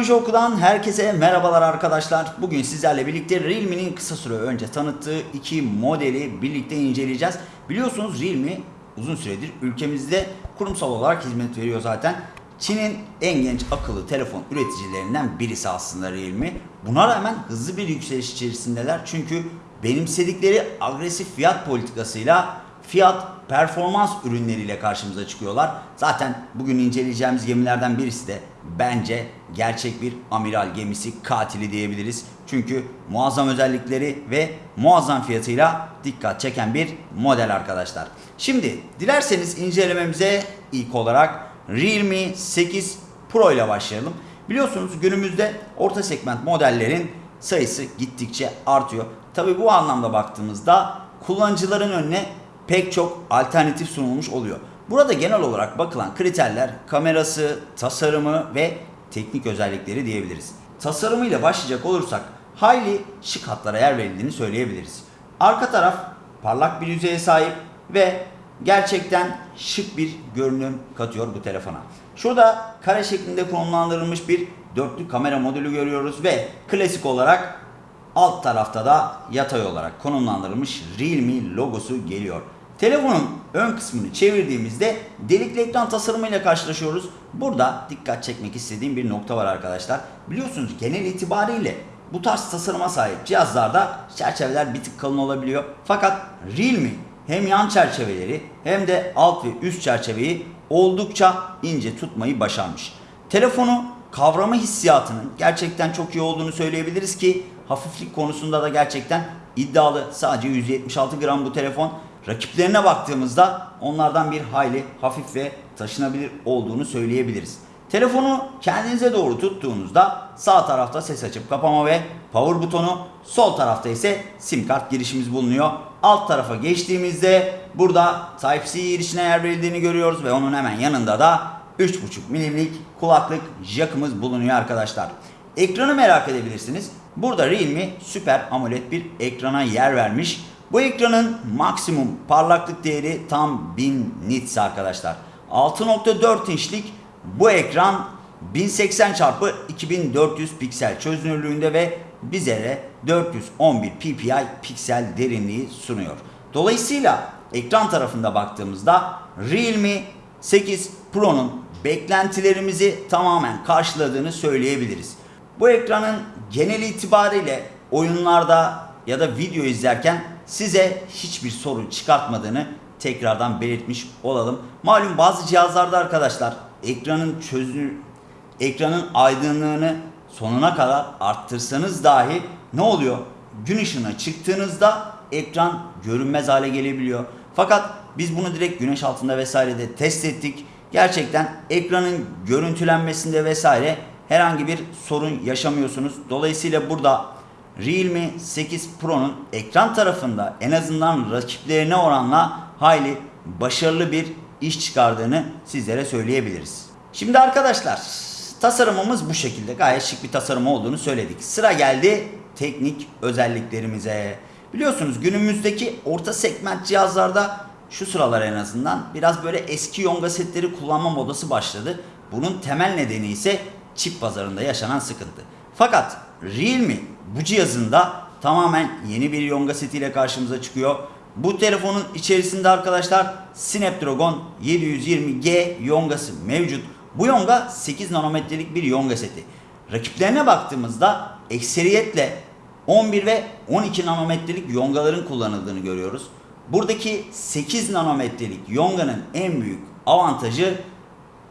Teknoloji Oku'dan herkese merhabalar arkadaşlar. Bugün sizlerle birlikte Realme'nin kısa süre önce tanıttığı iki modeli birlikte inceleyeceğiz. Biliyorsunuz Realme uzun süredir ülkemizde kurumsal olarak hizmet veriyor zaten. Çin'in en genç akıllı telefon üreticilerinden birisi aslında Realme. Buna rağmen hızlı bir yükseliş içerisindeler. Çünkü benimsedikleri agresif fiyat politikasıyla fiyat performans ürünleriyle karşımıza çıkıyorlar. Zaten bugün inceleyeceğimiz gemilerden birisi de bence gerçek bir amiral gemisi katili diyebiliriz. Çünkü muazzam özellikleri ve muazzam fiyatıyla dikkat çeken bir model arkadaşlar. Şimdi dilerseniz incelememize ilk olarak Realme 8 Pro ile başlayalım. Biliyorsunuz günümüzde orta segment modellerin sayısı gittikçe artıyor. Tabi bu anlamda baktığımızda kullanıcıların önüne pek çok alternatif sunulmuş oluyor. Burada genel olarak bakılan kriterler kamerası, tasarımı ve teknik özellikleri diyebiliriz. Tasarımıyla başlayacak olursak hayli şık hatlara yer verildiğini söyleyebiliriz. Arka taraf parlak bir yüzeye sahip ve gerçekten şık bir görünüm katıyor bu telefona. Şurada kare şeklinde konumlandırılmış bir dörtlü kamera modülü görüyoruz ve klasik olarak alt tarafta da yatay olarak konumlandırılmış Realme logosu geliyor. Telefonun ön kısmını çevirdiğimizde delikli ekran tasarımıyla karşılaşıyoruz. Burada dikkat çekmek istediğim bir nokta var arkadaşlar. Biliyorsunuz genel itibariyle bu tarz tasarıma sahip cihazlarda çerçeveler bir tık kalın olabiliyor. Fakat Realme hem yan çerçeveleri hem de alt ve üst çerçeveyi oldukça ince tutmayı başarmış. Telefonu kavrama hissiyatının gerçekten çok iyi olduğunu söyleyebiliriz ki hafiflik konusunda da gerçekten iddialı. Sadece 176 gram bu telefon. Rakiplerine baktığımızda onlardan bir hayli hafif ve taşınabilir olduğunu söyleyebiliriz. Telefonu kendinize doğru tuttuğunuzda sağ tarafta ses açıp kapama ve power butonu, sol tarafta ise sim kart girişimiz bulunuyor. Alt tarafa geçtiğimizde burada Type-C girişine yer verildiğini görüyoruz ve onun hemen yanında da 3.5 milimlik kulaklık jackımız bulunuyor arkadaşlar. Ekranı merak edebilirsiniz. Burada Realme Super AMOLED bir ekrana yer vermiş. Bu ekranın maksimum parlaklık değeri tam 1000 nits arkadaşlar. 6.4 inçlik bu ekran 1080 x 2400 piksel çözünürlüğünde ve bizlere 411 ppi piksel derinliği sunuyor. Dolayısıyla ekran tarafında baktığımızda Realme 8 Pro'nun beklentilerimizi tamamen karşıladığını söyleyebiliriz. Bu ekranın genel itibariyle oyunlarda ya da video izlerken size hiçbir sorun çıkartmadığını tekrardan belirtmiş olalım. Malum bazı cihazlarda arkadaşlar ekranın çözünür ekranın aydınlığını sonuna kadar arttırsanız dahi ne oluyor? Gün ışığına çıktığınızda ekran görünmez hale gelebiliyor. Fakat biz bunu direkt güneş altında vesairede test ettik. Gerçekten ekranın görüntülenmesinde vesaire herhangi bir sorun yaşamıyorsunuz. Dolayısıyla burada Realme 8 Pro'nun ekran tarafında en azından rakiplerine oranla hayli başarılı bir iş çıkardığını sizlere söyleyebiliriz. Şimdi arkadaşlar tasarımımız bu şekilde gayet şık bir tasarım olduğunu söyledik. Sıra geldi teknik özelliklerimize. Biliyorsunuz günümüzdeki orta segment cihazlarda şu sıralar en azından biraz böyle eski yonga setleri kullanma modası başladı. Bunun temel nedeni ise çip pazarında yaşanan sıkıntı. Fakat Realme bu cihazında tamamen yeni bir yonga setiyle karşımıza çıkıyor. Bu telefonun içerisinde arkadaşlar Snapdragon 720G yongası mevcut. Bu yonga 8 nanometrelik bir yonga seti. Rakiplerine baktığımızda ekseriyetle 11 ve 12 nanometrelik yongaların kullanıldığını görüyoruz. Buradaki 8 nanometrelik yonganın en büyük avantajı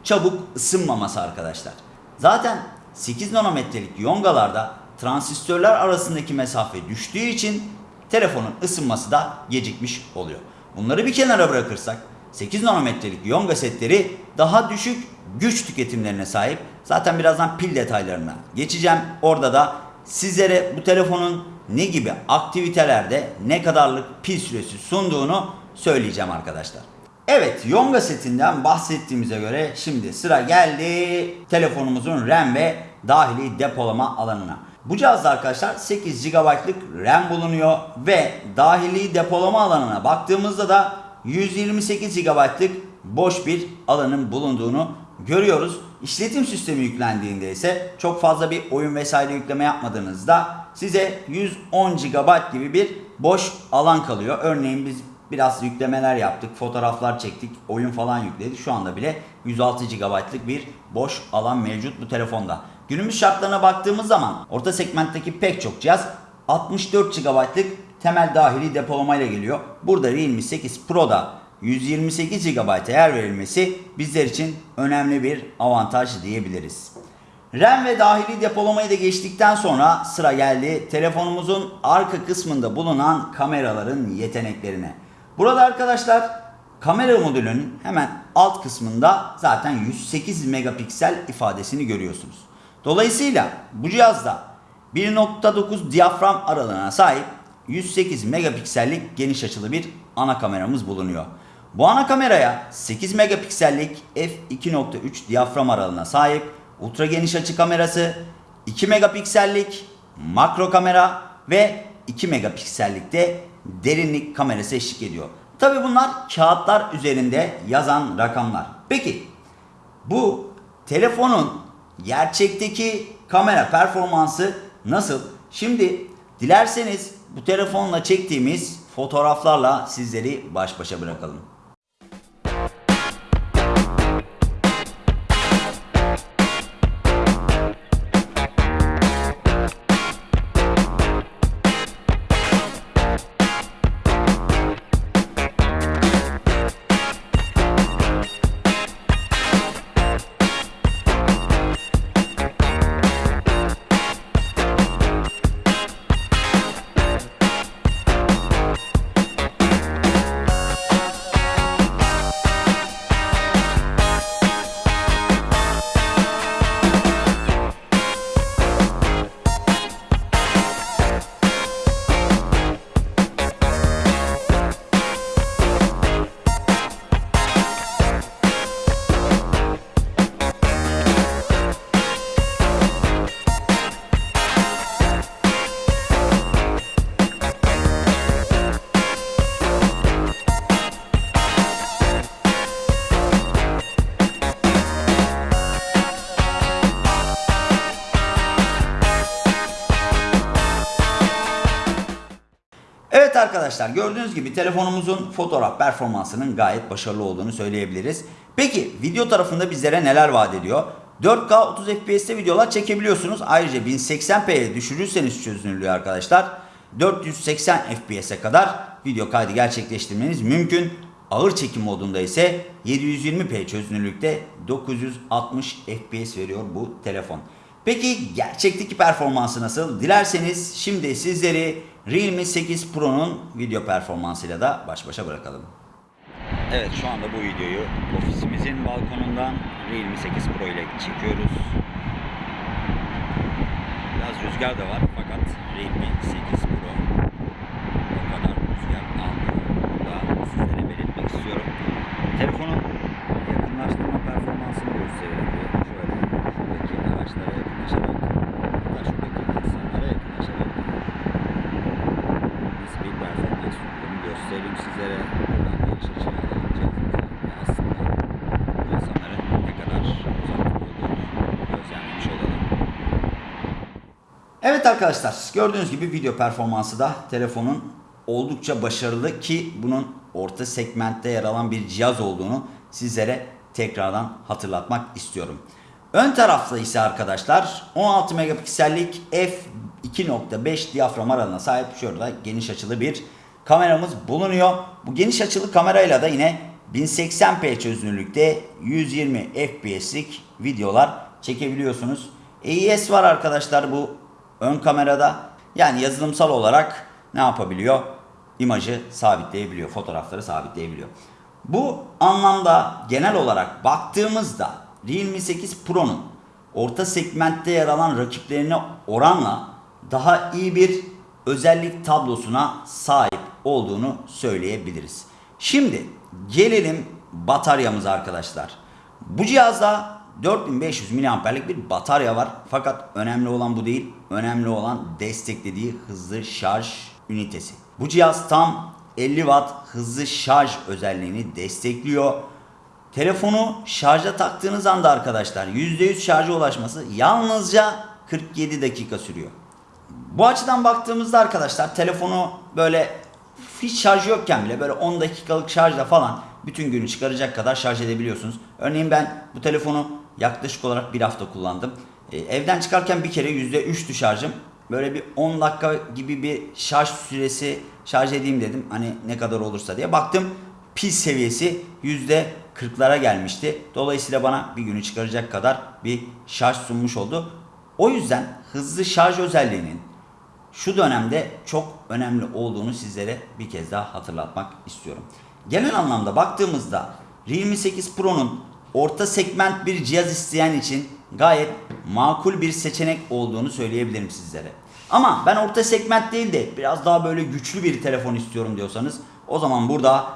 çabuk ısınmaması arkadaşlar. Zaten 8 nanometrelik yongalarda transistörler arasındaki mesafe düştüğü için telefonun ısınması da gecikmiş oluyor. Bunları bir kenara bırakırsak 8 nanometrelik yonga setleri daha düşük güç tüketimlerine sahip. Zaten birazdan pil detaylarına geçeceğim. Orada da sizlere bu telefonun ne gibi aktivitelerde ne kadarlık pil süresi sunduğunu söyleyeceğim arkadaşlar. Evet Yonga setinden bahsettiğimize göre şimdi sıra geldi telefonumuzun RAM ve dahili depolama alanına. Bu cihazda arkadaşlar 8 GB'lık RAM bulunuyor ve dahili depolama alanına baktığımızda da 128 GB'lık boş bir alanın bulunduğunu görüyoruz. İşletim sistemi yüklendiğinde ise çok fazla bir oyun vesaire yükleme yapmadığınızda size 110 GB gibi bir boş alan kalıyor. Örneğin biz biraz yüklemeler yaptık, fotoğraflar çektik, oyun falan yükledik. Şu anda bile 106 GB'lık bir boş alan mevcut bu telefonda. Günümüz şartlarına baktığımız zaman orta segmentteki pek çok cihaz 64 GB'lık temel dahili depolamayla geliyor. Burada Realme 8 Pro'da 128 GB'a yer verilmesi bizler için önemli bir avantaj diyebiliriz. RAM ve dahili depolamayı da geçtikten sonra sıra geldi telefonumuzun arka kısmında bulunan kameraların yeteneklerine. Burada arkadaşlar kamera modülünün hemen alt kısmında zaten 108 megapiksel ifadesini görüyorsunuz. Dolayısıyla bu cihazda 1.9 diyafram aralığına sahip 108 megapiksellik geniş açılı bir ana kameramız bulunuyor. Bu ana kameraya 8 megapiksellik f2.3 diyafram aralığına sahip ultra geniş açı kamerası, 2 megapiksellik makro kamera ve 2 megapiksellikte derinlik kamerası eşlik ediyor. Tabi bunlar kağıtlar üzerinde yazan rakamlar. Peki bu telefonun gerçekteki kamera performansı nasıl? Şimdi dilerseniz bu telefonla çektiğimiz fotoğraflarla sizleri baş başa bırakalım. Arkadaşlar gördüğünüz gibi telefonumuzun fotoğraf performansının gayet başarılı olduğunu söyleyebiliriz. Peki video tarafında bizlere neler vaat ediyor? 4K 30 FPS'te videolar çekebiliyorsunuz. Ayrıca 1080p'ye düşürürseniz çözünürlüğü arkadaşlar 480 FPS'e kadar video kaydı gerçekleştirmeniz mümkün. Ağır çekim modunda ise 720p çözünürlükte 960 FPS veriyor bu telefon. Peki gerçekteki performansı nasıl? Dilerseniz şimdi sizleri Realme 8 Pro'nun video performansıyla da baş başa bırakalım. Evet şu anda bu videoyu ofisimizin balkonundan Realme 8 Pro ile çekiyoruz. Biraz rüzgar da var fakat Realme 8 Pro o kadar rüzgar almıyor. Da belirtmek istiyorum. Telefonun yakınlaştırma performansını gösterelim. bir. Şöyle şuradaki araçlara yakınlaşarak hatta şuradaki insanlara yakınlaşarak nasıl bir performans sunduğunu göstereyim sizlere. Buradan geniş açıya alalım cihazımıza ve aslında bu insanların ne kadar uzakta olduğunu gözlemlemiş olalım. Evet arkadaşlar gördüğünüz gibi video performansı da telefonun oldukça başarılı ki bunun orta segmentte yer alan bir cihaz olduğunu sizlere tekrardan hatırlatmak istiyorum. Ön tarafta ise arkadaşlar 16 megapiksellik f2.5 diyafram aralığına sahip şurada geniş açılı bir kameramız bulunuyor. Bu geniş açılı kamerayla da yine 1080p çözünürlükte 120 fps'lik videolar çekebiliyorsunuz. AES var arkadaşlar bu ön kamerada. Yani yazılımsal olarak ne yapabiliyor? İmajı sabitleyebiliyor, fotoğrafları sabitleyebiliyor. Bu anlamda genel olarak baktığımızda Realme 8 Pro'nun orta segmentte yer alan rakiplerine oranla daha iyi bir özellik tablosuna sahip olduğunu söyleyebiliriz. Şimdi gelelim bataryamıza arkadaşlar. Bu cihazda 4500 mAh'lik bir batarya var. Fakat önemli olan bu değil. Önemli olan desteklediği hızlı şarj ünitesi. Bu cihaz tam 50 Watt hızlı şarj özelliğini destekliyor. Telefonu şarja taktığınız anda arkadaşlar %100 şarja ulaşması yalnızca 47 dakika sürüyor. Bu açıdan baktığımızda arkadaşlar telefonu böyle hiç şarj yokken bile böyle 10 dakikalık şarjla falan bütün günü çıkaracak kadar şarj edebiliyorsunuz. Örneğin ben bu telefonu yaklaşık olarak bir hafta kullandım. Ee, evden çıkarken bir kere %3'tü şarjım. Böyle bir 10 dakika gibi bir şarj süresi şarj edeyim dedim. Hani ne kadar olursa diye. Baktım pil seviyesi %40'lara gelmişti. Dolayısıyla bana bir günü çıkaracak kadar bir şarj sunmuş oldu. O yüzden hızlı şarj özelliğinin şu dönemde çok önemli olduğunu sizlere bir kez daha hatırlatmak istiyorum. Genel anlamda baktığımızda Realme 8 Pro'nun orta segment bir cihaz isteyen için gayet makul bir seçenek olduğunu söyleyebilirim sizlere. Ama ben orta segment değil de biraz daha böyle güçlü bir telefon istiyorum diyorsanız o zaman burada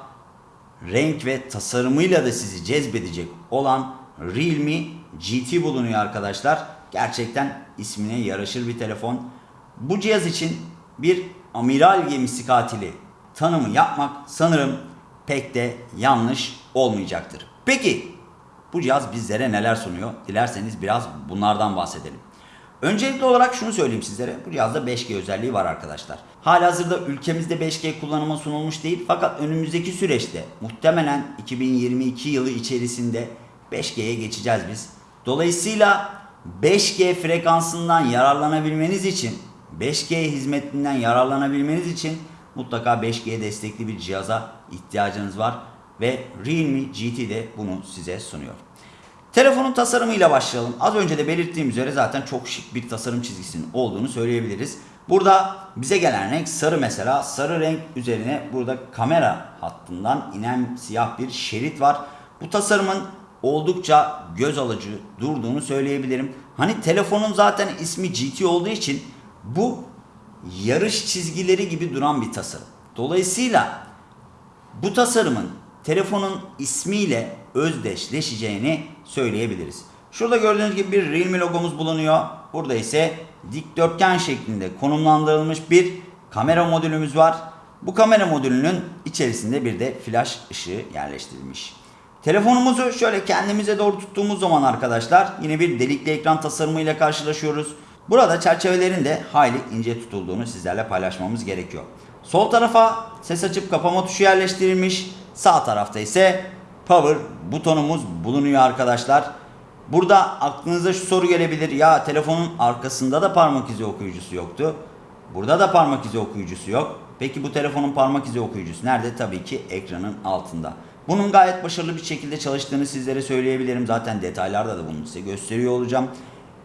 renk ve tasarımıyla da sizi cezbedecek olan Realme GT bulunuyor arkadaşlar. Gerçekten ismine yaraşır bir telefon. Bu cihaz için bir amiral gemisi katili tanımı yapmak sanırım pek de yanlış olmayacaktır. Peki bu cihaz bizlere neler sunuyor? Dilerseniz biraz bunlardan bahsedelim. Öncelikli olarak şunu söyleyeyim sizlere. Bu cihazda 5G özelliği var arkadaşlar. Halihazırda ülkemizde 5G kullanıma sunulmuş değil fakat önümüzdeki süreçte muhtemelen 2022 yılı içerisinde 5G'ye geçeceğiz biz. Dolayısıyla 5G frekansından yararlanabilmeniz için 5G hizmetinden yararlanabilmeniz için mutlaka 5G destekli bir cihaza ihtiyacınız var ve Realme GT de bunu size sunuyor. Telefonun tasarımıyla başlayalım. Az önce de belirttiğim üzere zaten çok şık bir tasarım çizgisinin olduğunu söyleyebiliriz. Burada bize gelen renk sarı mesela. Sarı renk üzerine burada kamera hattından inen siyah bir şerit var. Bu tasarımın oldukça göz alıcı durduğunu söyleyebilirim. Hani telefonun zaten ismi GT olduğu için bu yarış çizgileri gibi duran bir tasarım. Dolayısıyla bu tasarımın telefonun ismiyle özdeşleşeceğini söyleyebiliriz. Şurada gördüğünüz gibi bir Realme logomuz bulunuyor. Burada ise dikdörtgen şeklinde konumlandırılmış bir kamera modülümüz var. Bu kamera modülünün içerisinde bir de flash ışığı yerleştirilmiş. Telefonumuzu şöyle kendimize doğru tuttuğumuz zaman arkadaşlar yine bir delikli ekran tasarımıyla karşılaşıyoruz. Burada çerçevelerin de hayli ince tutulduğunu sizlerle paylaşmamız gerekiyor. Sol tarafa ses açıp kapama tuşu yerleştirilmiş. Sağ tarafta ise power butonumuz bulunuyor arkadaşlar. Burada aklınıza şu soru gelebilir. Ya telefonun arkasında da parmak izi okuyucusu yoktu. Burada da parmak izi okuyucusu yok. Peki bu telefonun parmak izi okuyucusu nerede? Tabii ki ekranın altında. Bunun gayet başarılı bir şekilde çalıştığını sizlere söyleyebilirim. Zaten detaylarda da bunu size gösteriyor olacağım.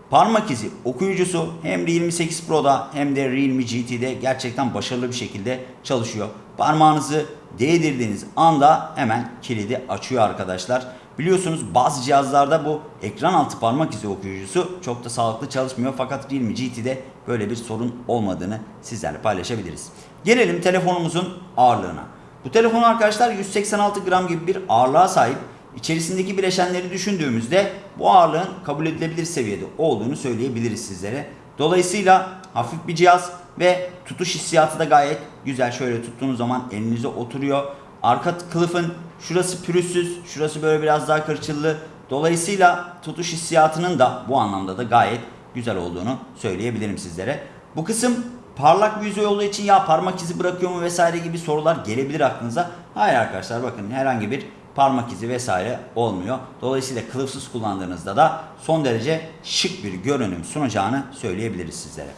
Parmak izi okuyucusu hem Realme 8 Pro'da hem de Realme GT'de gerçekten başarılı bir şekilde çalışıyor. Parmağınızı değdirdiğiniz anda hemen kilidi açıyor arkadaşlar. Biliyorsunuz bazı cihazlarda bu ekran altı parmak izi okuyucusu çok da sağlıklı çalışmıyor. Fakat Realme GT'de böyle bir sorun olmadığını sizlerle paylaşabiliriz. Gelelim telefonumuzun ağırlığına. Bu telefon arkadaşlar 186 gram gibi bir ağırlığa sahip. İçerisindeki bileşenleri düşündüğümüzde bu ağırlığın kabul edilebilir seviyede olduğunu söyleyebiliriz sizlere. Dolayısıyla hafif bir cihaz ve tutuş hissiyatı da gayet güzel. Şöyle tuttuğunuz zaman elinize oturuyor. Arka kılıfın şurası pürüzsüz, şurası böyle biraz daha kırçıllı. Dolayısıyla tutuş hissiyatının da bu anlamda da gayet güzel olduğunu söyleyebilirim sizlere. Bu kısım parlak bir yüzey olduğu için ya parmak izi bırakıyor mu vesaire gibi sorular gelebilir aklınıza. Hayır arkadaşlar bakın herhangi bir parmak izi vesaire olmuyor. Dolayısıyla kılıfsız kullandığınızda da son derece şık bir görünüm sunacağını söyleyebiliriz sizlere.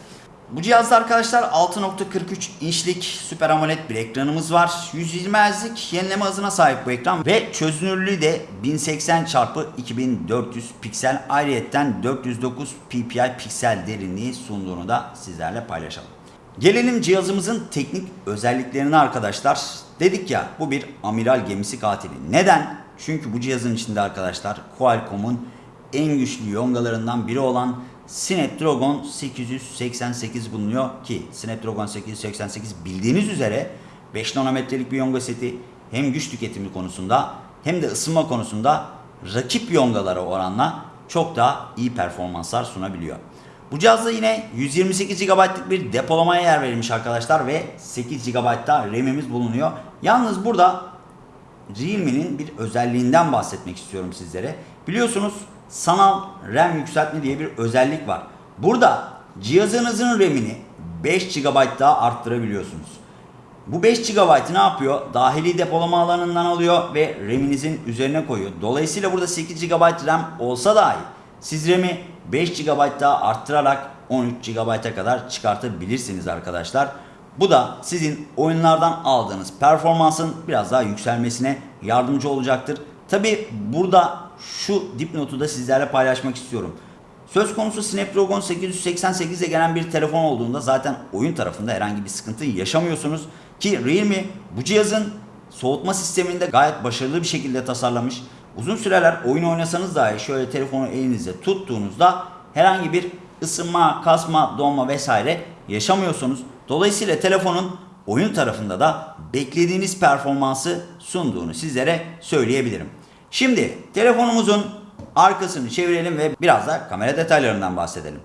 Bu cihazda arkadaşlar 6.43 inçlik Super AMOLED bir ekranımız var. 120 Hz'lik yenileme hızına sahip bu ekran ve çözünürlüğü de 1080 x 2400 piksel ayrıyetten 409 ppi piksel derinliği sunduğunu da sizlerle paylaşalım. Gelelim cihazımızın teknik özelliklerine arkadaşlar. Dedik ya bu bir amiral gemisi katili. Neden? Çünkü bu cihazın içinde arkadaşlar Qualcomm'un en güçlü yongalarından biri olan Snapdragon 888 bulunuyor ki Snapdragon 888 bildiğiniz üzere 5 nanometrelik bir yonga seti hem güç tüketimi konusunda hem de ısınma konusunda rakip yongalara oranla çok daha iyi performanslar sunabiliyor. Bu cihazda yine 128 GB'lık bir depolamaya yer verilmiş arkadaşlar ve 8 GB da RAM'imiz bulunuyor. Yalnız burada Realme'nin bir özelliğinden bahsetmek istiyorum sizlere. Biliyorsunuz sanal RAM yükseltme diye bir özellik var. Burada cihazınızın RAM'ini 5 GB daha arttırabiliyorsunuz. Bu 5 GB'ı ne yapıyor? Dahili depolama alanından alıyor ve RAM'inizin üzerine koyuyor. Dolayısıyla burada 8 GB RAM olsa dahi siz RAM'i 5 GB daha arttırarak 13 GB'a kadar çıkartabilirsiniz arkadaşlar. Bu da sizin oyunlardan aldığınız performansın biraz daha yükselmesine yardımcı olacaktır. Tabi burada şu dipnotu da sizlerle paylaşmak istiyorum. Söz konusu Snapdragon 888'e gelen bir telefon olduğunda zaten oyun tarafında herhangi bir sıkıntı yaşamıyorsunuz. Ki Realme bu cihazın soğutma sistemini de gayet başarılı bir şekilde tasarlamış. Uzun süreler oyun oynasanız dahi şöyle telefonu elinizde tuttuğunuzda herhangi bir ısınma, kasma, donma vesaire yaşamıyorsunuz. Dolayısıyla telefonun oyun tarafında da beklediğiniz performansı sunduğunu sizlere söyleyebilirim. Şimdi telefonumuzun arkasını çevirelim ve biraz da kamera detaylarından bahsedelim.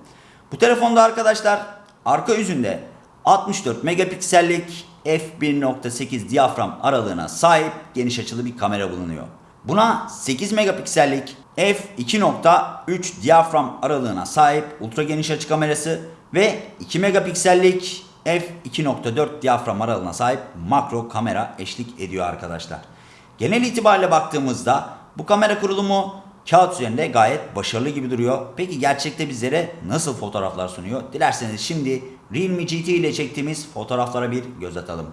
Bu telefonda arkadaşlar arka yüzünde 64 megapiksellik f1.8 diyafram aralığına sahip geniş açılı bir kamera bulunuyor. Buna 8 megapiksellik f2.3 diyafram aralığına sahip ultra geniş açı kamerası ve 2 megapiksellik f2.4 diyafram aralığına sahip makro kamera eşlik ediyor arkadaşlar. Genel itibariyle baktığımızda bu kamera kurulumu kağıt üzerinde gayet başarılı gibi duruyor. Peki gerçekte bizlere nasıl fotoğraflar sunuyor? Dilerseniz şimdi Realme GT ile çektiğimiz fotoğraflara bir göz atalım.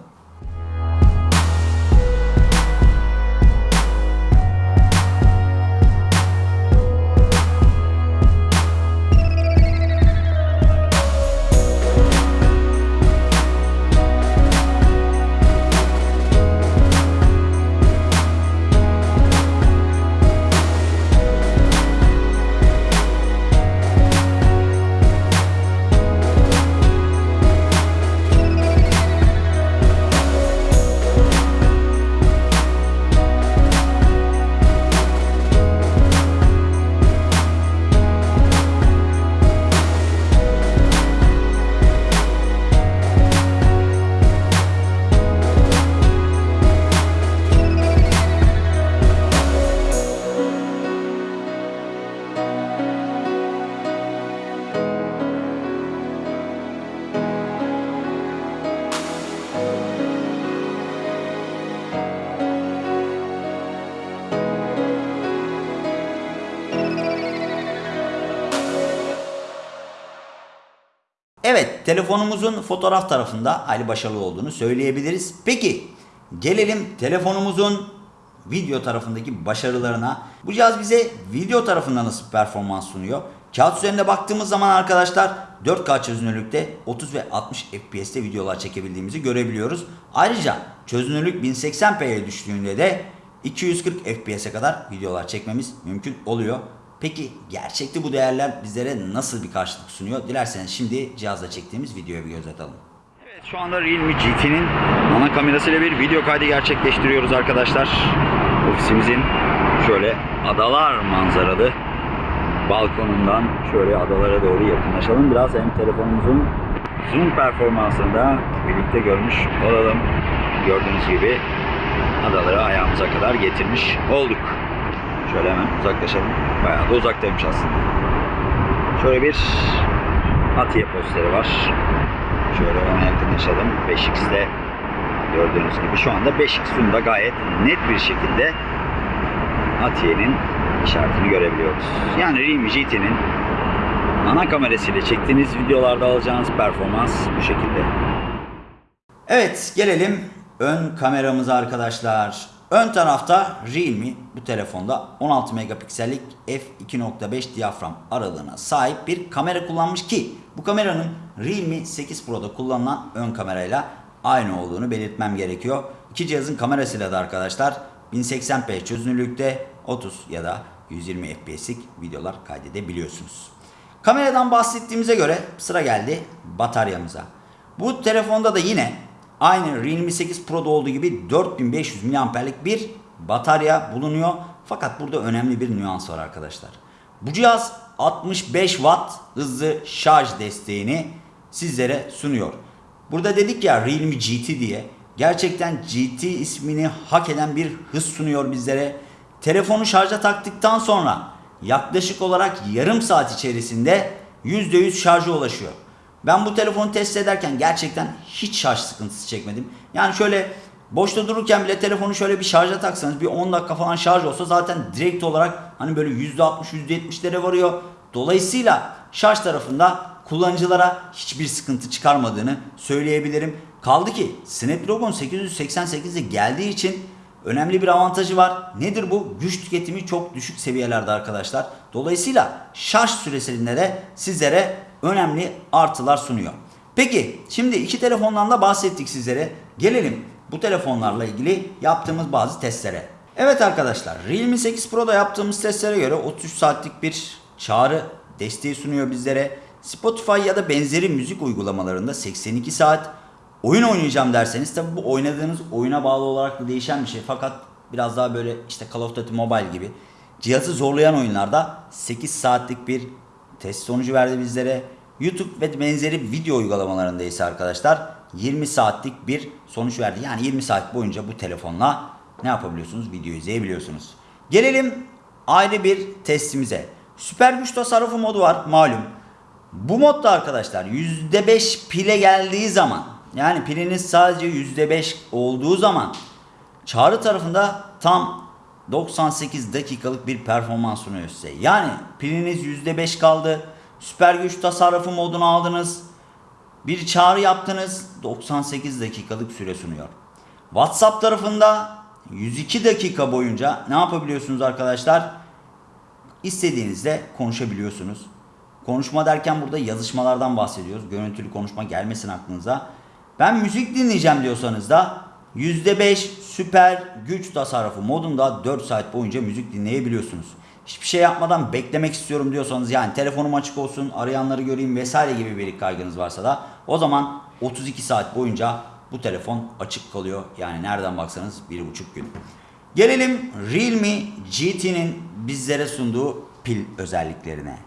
Evet, telefonumuzun fotoğraf tarafında hayli başarılı olduğunu söyleyebiliriz. Peki, gelelim telefonumuzun video tarafındaki başarılarına. Bu cihaz bize video tarafında nasıl performans sunuyor? Kağıt üzerinde baktığımız zaman arkadaşlar 4K çözünürlükte 30 ve 60 FPS'te videolar çekebildiğimizi görebiliyoruz. Ayrıca çözünürlük 1080p'ye düştüğünde de 240 FPS'e kadar videolar çekmemiz mümkün oluyor. Peki gerçekte bu değerler bizlere nasıl bir karşılık sunuyor? Dilerseniz şimdi cihazla çektiğimiz videoya bir göz atalım. Evet şu anda Realme GT'nin ana kamerasıyla bir video kaydı gerçekleştiriyoruz arkadaşlar. Ofisimizin şöyle adalar manzaralı balkonundan şöyle adalara doğru yakınlaşalım. Biraz hem telefonumuzun zoom performansını da birlikte görmüş olalım. Gördüğünüz gibi adaları ayağımıza kadar getirmiş olduk. Şöyle hemen uzaklaşalım. Bayağı da uzaktaymış aslında. Şöyle bir Atiye posteri var. Şöyle ona yakınlaşalım. 5x'te gördüğünüz gibi şu anda 5x zoom'da gayet net bir şekilde Atiye'nin işaretini görebiliyoruz. Yani Realme GT'nin ana kamerasıyla çektiğiniz videolarda alacağınız performans bu şekilde. Evet gelelim ön kameramıza arkadaşlar. Ön tarafta Realme bu telefonda 16 megapiksellik f2.5 diyafram aralığına sahip bir kamera kullanmış ki bu kameranın Realme 8 Pro'da kullanılan ön kamerayla aynı olduğunu belirtmem gerekiyor. İki cihazın kamerasıyla da arkadaşlar 1080p çözünürlükte 30 ya da 120 FPS'lik videolar kaydedebiliyorsunuz. Kameradan bahsettiğimize göre sıra geldi bataryamıza. Bu telefonda da yine aynı Realme 8 Pro'da olduğu gibi 4500 mAh'lik bir batarya bulunuyor. Fakat burada önemli bir nüans var arkadaşlar. Bu cihaz 65 Watt hızlı şarj desteğini sizlere sunuyor. Burada dedik ya Realme GT diye. gerçekten GT ismini hak eden bir hız sunuyor bizlere. Telefonu şarja taktıktan sonra yaklaşık olarak yarım saat içerisinde %100 şarja ulaşıyor. Ben bu telefonu test ederken gerçekten hiç şarj sıkıntısı çekmedim. Yani şöyle boşta dururken bile telefonu şöyle bir şarja taksanız bir 10 dakika falan şarj olsa zaten direkt olarak hani böyle %60 %70'lere varıyor. Dolayısıyla şarj tarafında kullanıcılara hiçbir sıkıntı çıkarmadığını söyleyebilirim. Kaldı ki Snapdragon 888'e geldiği için önemli bir avantajı var. Nedir bu? Güç tüketimi çok düşük seviyelerde arkadaşlar. Dolayısıyla şarj süresinde de sizlere önemli artılar sunuyor. Peki şimdi iki telefondan da bahsettik sizlere. Gelelim bu telefonlarla ilgili yaptığımız bazı testlere. Evet arkadaşlar Realme 8 Pro'da yaptığımız testlere göre 33 saatlik bir çağrı desteği sunuyor bizlere. Spotify ya da benzeri müzik uygulamalarında 82 saat oyun oynayacağım derseniz tabi bu oynadığınız oyuna bağlı olarak da değişen bir şey. Fakat biraz daha böyle işte Call of Duty Mobile gibi cihazı zorlayan oyunlarda 8 saatlik bir test sonucu verdi bizlere. YouTube ve benzeri video uygulamalarında ise arkadaşlar 20 saatlik bir sonuç verdi. Yani 20 saat boyunca bu telefonla ne yapabiliyorsunuz? Video izleyebiliyorsunuz. Gelelim ayrı bir testimize. Süper güç tasarrufu modu var malum. Bu modda arkadaşlar %5 pile geldiği zaman yani piliniz sadece %5 olduğu zaman çağrı tarafında tam 98 dakikalık bir performans sunuyor size. Yani piliniz %5 kaldı. Süper güç tasarrufu modunu aldınız. Bir çağrı yaptınız. 98 dakikalık süre sunuyor. WhatsApp tarafında 102 dakika boyunca ne yapabiliyorsunuz arkadaşlar? İstediğinizde konuşabiliyorsunuz. Konuşma derken burada yazışmalardan bahsediyoruz. Görüntülü konuşma gelmesin aklınıza. Ben müzik dinleyeceğim diyorsanız da %5 süper güç tasarrufu modunda 4 saat boyunca müzik dinleyebiliyorsunuz. Hiçbir şey yapmadan beklemek istiyorum diyorsanız yani telefonum açık olsun, arayanları göreyim vesaire gibi bir kaygınız varsa da o zaman 32 saat boyunca bu telefon açık kalıyor. Yani nereden baksanız 1,5 gün. Gelelim Realme GT'nin bizlere sunduğu pil özelliklerine.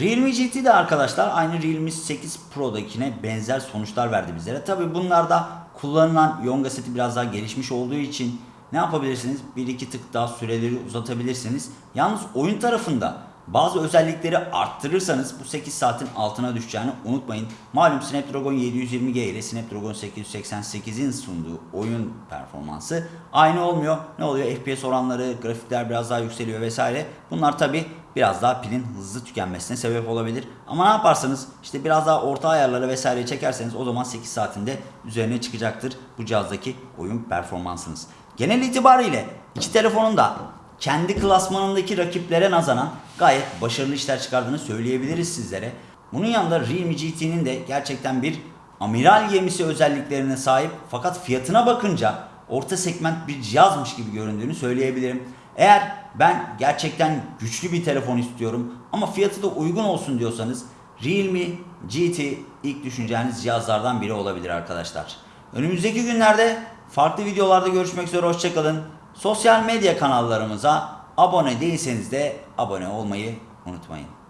Realme GT de arkadaşlar aynı Realme 8 Pro'dakine benzer sonuçlar verdi bizlere. Tabi bunlarda kullanılan Yonga seti biraz daha gelişmiş olduğu için ne yapabilirsiniz? Bir iki tık daha süreleri uzatabilirsiniz. Yalnız oyun tarafında bazı özellikleri arttırırsanız bu 8 saatin altına düşeceğini unutmayın. Malum Snapdragon 720G ile Snapdragon 888'in sunduğu oyun performansı aynı olmuyor. Ne oluyor? FPS oranları, grafikler biraz daha yükseliyor vesaire. Bunlar tabi biraz daha pilin hızlı tükenmesine sebep olabilir. Ama ne yaparsanız işte biraz daha orta ayarları vesaire çekerseniz o zaman 8 saatinde üzerine çıkacaktır bu cihazdaki oyun performansınız. Genel itibariyle iki telefonun da kendi klasmanındaki rakiplere nazaran gayet başarılı işler çıkardığını söyleyebiliriz sizlere. Bunun yanında Realme GT'nin de gerçekten bir amiral gemisi özelliklerine sahip fakat fiyatına bakınca orta segment bir cihazmış gibi göründüğünü söyleyebilirim. Eğer ben gerçekten güçlü bir telefon istiyorum ama fiyatı da uygun olsun diyorsanız Realme GT ilk düşüneceğiniz cihazlardan biri olabilir arkadaşlar. Önümüzdeki günlerde farklı videolarda görüşmek üzere hoşçakalın. Sosyal medya kanallarımıza abone değilseniz de abone olmayı unutmayın.